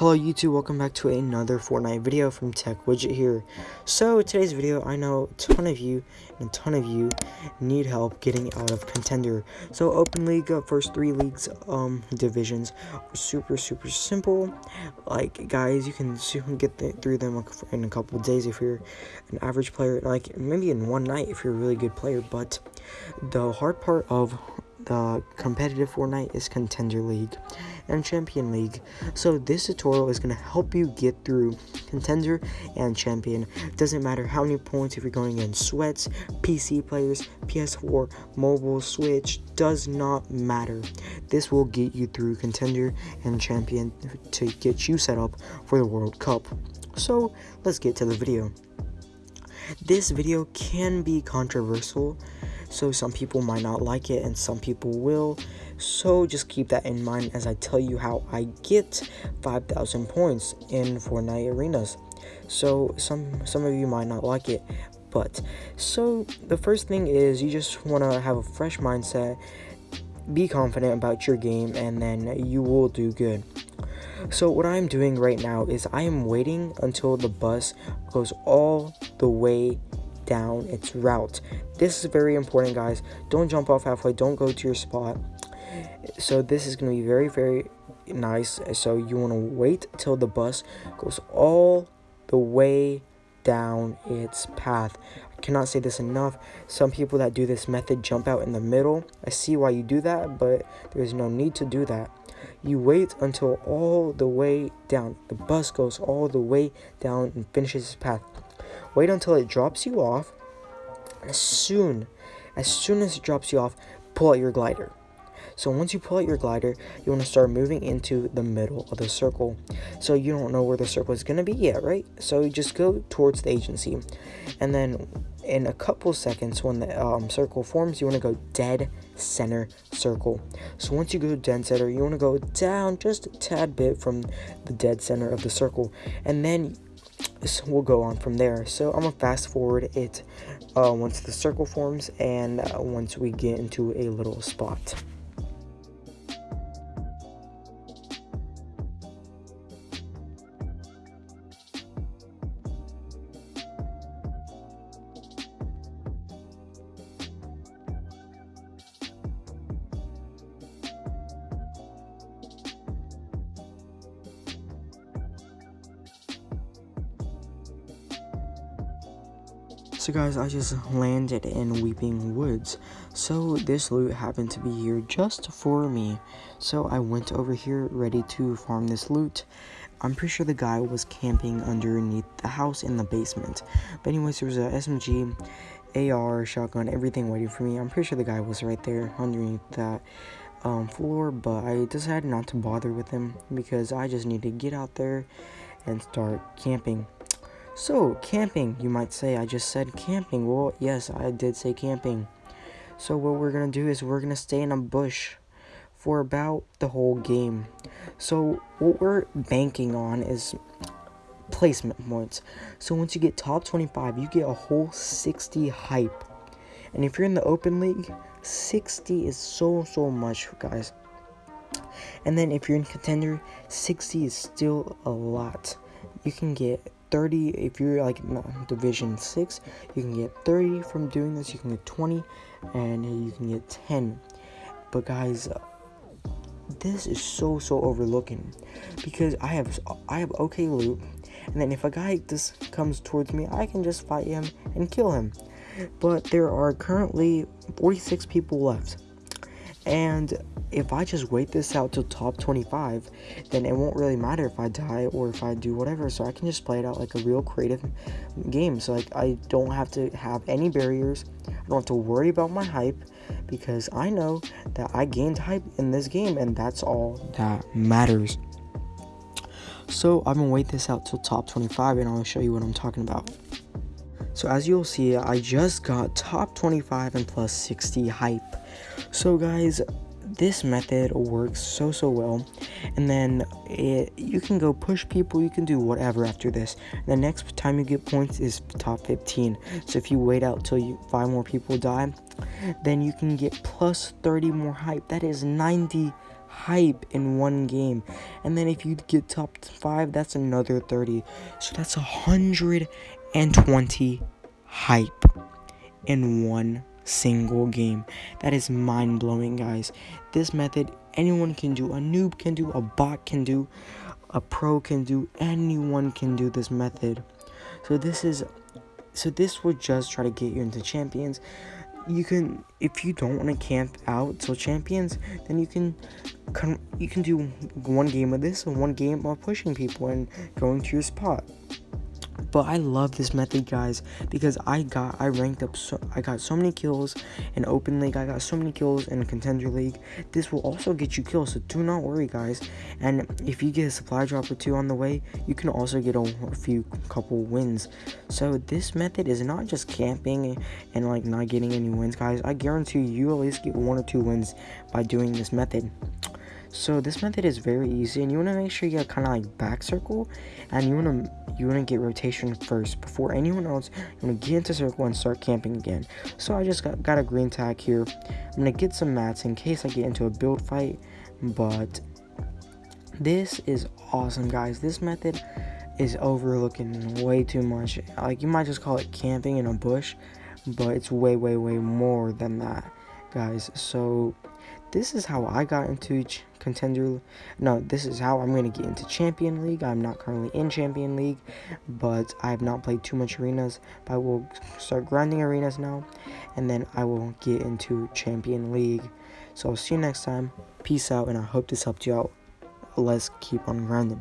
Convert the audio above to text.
Hello YouTube, welcome back to another Fortnite video from Tech Widget here. So today's video, I know a ton of you and a ton of you need help getting out of Contender. So Open League, uh, first three leagues um, divisions super super simple. Like guys, you can soon get th through them in a couple days if you're an average player, like maybe in one night if you're a really good player. But the hard part of the competitive Fortnite is Contender League and Champion League. So this tutorial is going to help you get through Contender and Champion. Doesn't matter how many points if you're going in sweats, PC players, PS4, mobile, Switch, does not matter. This will get you through Contender and Champion to get you set up for the World Cup. So let's get to the video. This video can be controversial so some people might not like it and some people will. So just keep that in mind as I tell you how I get 5,000 points in Fortnite arenas. So some some of you might not like it but so the first thing is you just want to have a fresh mindset be confident about your game and then you will do good. So what I'm doing right now is I am waiting until the bus goes all the way down its route. This is very important, guys. Don't jump off halfway. Don't go to your spot. So this is going to be very, very nice. So you want to wait till the bus goes all the way down its path. I cannot say this enough. Some people that do this method jump out in the middle. I see why you do that, but there's no need to do that. You wait until all the way down. The bus goes all the way down and finishes its path. Wait until it drops you off. As soon, as soon as it drops you off, pull out your glider. So once you pull out your glider, you want to start moving into the middle of the circle. So you don't know where the circle is going to be yet, right? So you just go towards the agency. And then in a couple seconds, when the um, circle forms, you want to go dead center circle. So once you go dead center, you want to go down just a tad bit from the dead center of the circle. And then so we'll go on from there. So I'm gonna fast forward it uh, once the circle forms and uh, once we get into a little spot. So guys, I just landed in Weeping Woods. So this loot happened to be here just for me. So I went over here ready to farm this loot. I'm pretty sure the guy was camping underneath the house in the basement. But anyways, there was a SMG, AR, shotgun, everything waiting for me. I'm pretty sure the guy was right there underneath that um, floor. But I decided not to bother with him because I just need to get out there and start camping. So, camping, you might say. I just said camping. Well, yes, I did say camping. So what we're to do is we're to stay in a bush for about the whole game. So what we're banking on is placement points. So once you get top 25, you get a whole 60 hype. And if you're in the open league, 60 is so, so much, guys. And then if you're in contender, 60 is still a lot. You can get 30 if you're like division 6 you can get 30 from doing this you can get 20 and you can get 10 but guys this is so so overlooking because i have i have okay loot and then if a guy just comes towards me i can just fight him and kill him. But there are currently 46 people left and if I just wait this out till top 25, then it won't really matter if I die or if I do whatever. So I can just play it out like a real creative game. So like I don't have to have any barriers. I don't have to worry about my hype because I know that I gained hype in this game and that's all that matters. So I'm gonna wait this out till top 25 and I'll show you what I'm talking about. So as you'll see, I just got top 25 and plus 60 hype. So guys, this method works so so well and then it, you can go push people you can do whatever after this the next time you get points is top 15 so if you wait out till you five more people die then you can get plus 30 more hype that is 90 hype in one game. And then if you get top 5, that's another 30. So that's 120 hype in one single game. That is mind blowing, guys. This method anyone can do. A noob can do, a bot can do, a pro can do, anyone can do this method. So this is so this will just try to get you into champions you can if you don't want to camp out till champions then you can you can do one game of this and one game of pushing people and going to your spot but I love this method guys because I got I ranked up so I got so many kills in open league I got so many kills in contender league. This will also get you kills so do not worry guys. And if you get a supply drop or two on the way you can also get a, a few couple wins. So this method is not just camping and like not getting any wins guys. I guarantee you you at least get one or two wins by doing this method so this method is very easy and you want to make sure you get kind of like back circle and you want to you want to get rotation first before anyone else you want to get into circle and start camping again. So i just got, got a green tag here. I'm gonna get some mats in case i get into a build fight but this is awesome guys. This method is overlooking way too much. Like you might just call it camping in a bush but it's way way way more than that guys. So this is how I got into contender no this is how I'm going to get into champion league. I'm not currently in champion league but I have not played too much arenas but I will start grinding arenas now and then I will get into champion league. So I'll see you next time. Peace out and I hope this helped you out. Let's keep on grinding